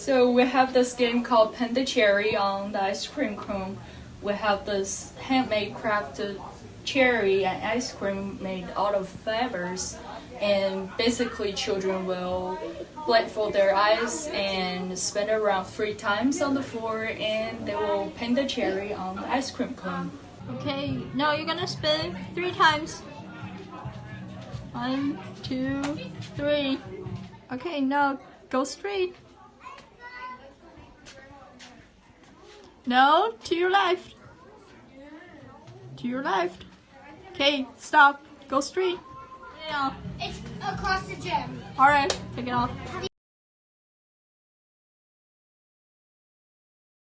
So we have this game called Pin the Cherry on the ice cream cone. We have this handmade crafted cherry and ice cream made out of fibers. And basically children will blindfold their eyes and spin around three times on the floor and they will paint the cherry on the ice cream cone. Okay, now you're gonna spin three times. One, two, three. Okay, now go straight. No, to your left. To your left. Okay, stop. Go straight. Yeah. It's across the gym. Alright, take it off.